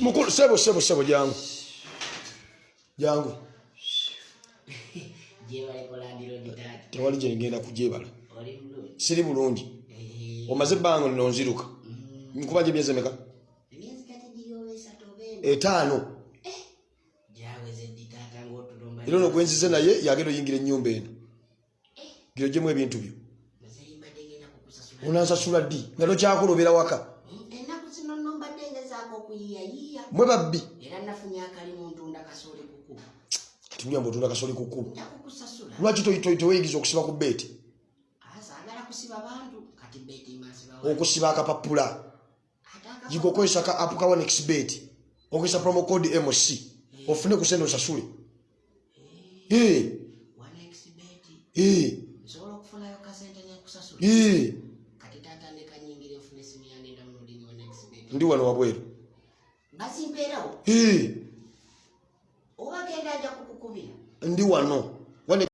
mukulu sebo sebo sebo jangu. Jangu. Tewali gyengenda kujebala siri bulungi. Omaze ebbanga lino nziruka. Nkuba gye myezi emeka etaano. Era ono gwenzize naye yagenda oyingira ennyumba eno. Giro gyemu ebintu byo. Onansasula ddi? Nga tokyakola obeera waka mbadde ngezaako okuyiyayiya mwe babbi. Era nafunye akalimu ntunda kasooli kuku katimuyamba otunda kasoli kukulu. Nja kukusasula lwaki teweeyigiza okusiba ku beeti kati masiba okusiba akapapula. Yiga okozesa ka apu ka onex beeti okozesa promo code mc ofune ku sente osasule ndi wano wabweru ndi wano